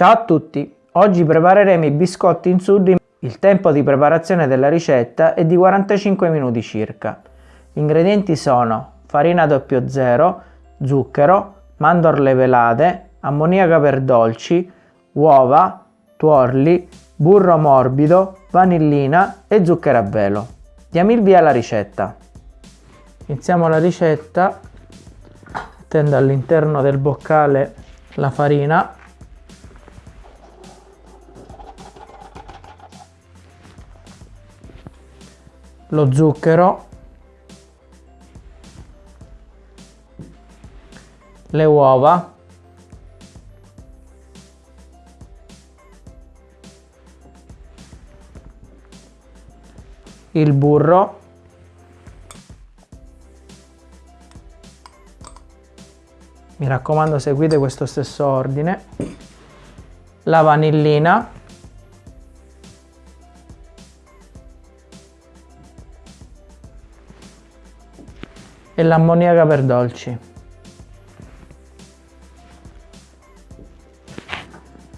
Ciao a tutti! Oggi prepareremo i biscotti in sudri. Il tempo di preparazione della ricetta è di 45 minuti circa. Gli ingredienti sono farina 00, zucchero, mandorle velate, ammoniaca per dolci, uova, tuorli, burro morbido, vanillina e zucchero a velo. Diamo il via alla ricetta. Iniziamo la ricetta mettendo all'interno del boccale la farina lo zucchero le uova il burro mi raccomando seguite questo stesso ordine la vanillina e l'ammoniaca per dolci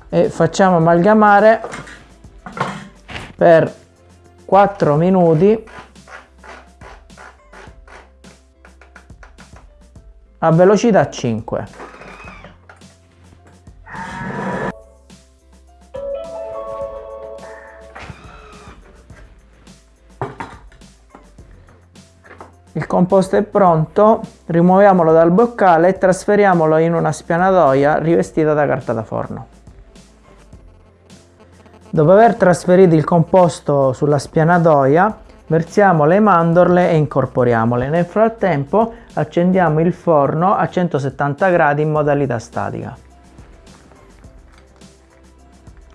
e facciamo amalgamare per 4 minuti a velocità 5. Il composto è pronto, rimuoviamolo dal boccale e trasferiamolo in una spianatoia rivestita da carta da forno. Dopo aver trasferito il composto sulla spianatoia, versiamo le mandorle e incorporiamole. Nel frattempo accendiamo il forno a 170 gradi in modalità statica.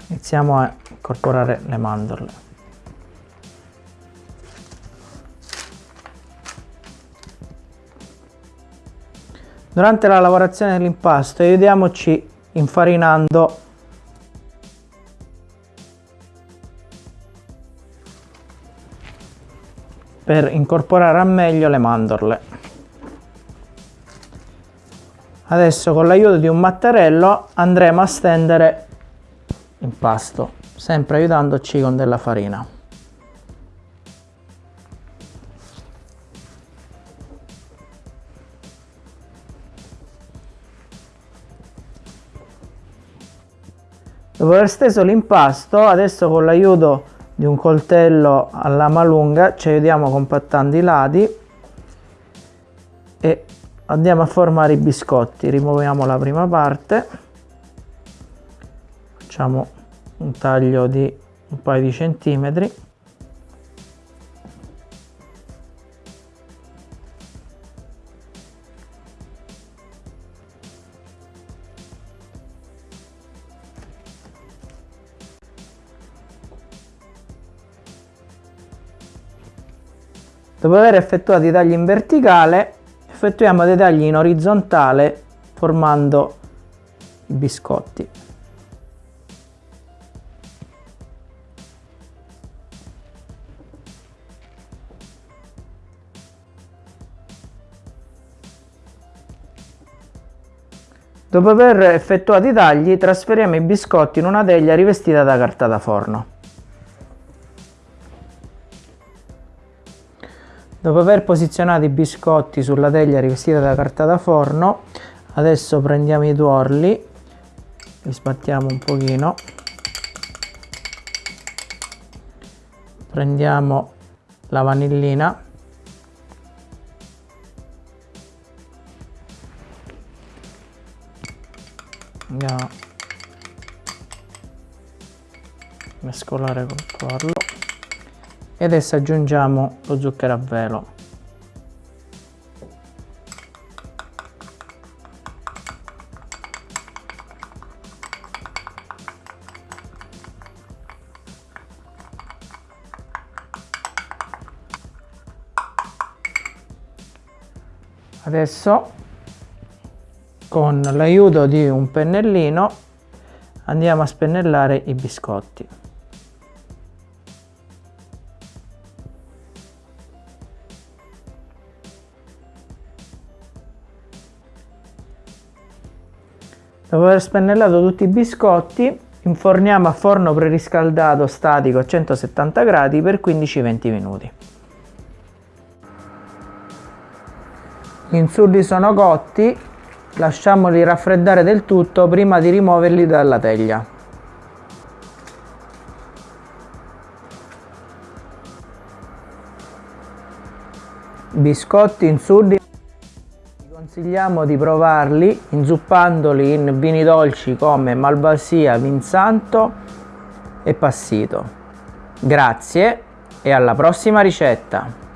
Iniziamo a incorporare le mandorle. Durante la lavorazione dell'impasto aiutiamoci infarinando per incorporare a meglio le mandorle. Adesso con l'aiuto di un mattarello andremo a stendere l'impasto, sempre aiutandoci con della farina. Dopo aver steso l'impasto, adesso con l'aiuto di un coltello a lama lunga ci aiutiamo compattando i lati e andiamo a formare i biscotti. Rimuoviamo la prima parte. Facciamo un taglio di un paio di centimetri Dopo aver effettuato i tagli in verticale, effettuiamo dei tagli in orizzontale formando i biscotti. Dopo aver effettuato i tagli, trasferiamo i biscotti in una teglia rivestita da carta da forno. Dopo aver posizionato i biscotti sulla teglia rivestita da carta da forno, adesso prendiamo i tuorli, li sbattiamo un pochino, prendiamo la vanillina, andiamo a mescolare col tuorlo e adesso aggiungiamo lo zucchero a velo. Adesso con l'aiuto di un pennellino andiamo a spennellare i biscotti Dopo aver spennellato tutti i biscotti, inforniamo a forno preriscaldato statico a 170 gradi per 15-20 minuti. Gli insulli sono cotti, lasciamoli raffreddare del tutto prima di rimuoverli dalla teglia. Biscotti insulli consigliamo di provarli inzuppandoli in vini dolci come Malvasia, Vinsanto e Passito. Grazie e alla prossima ricetta!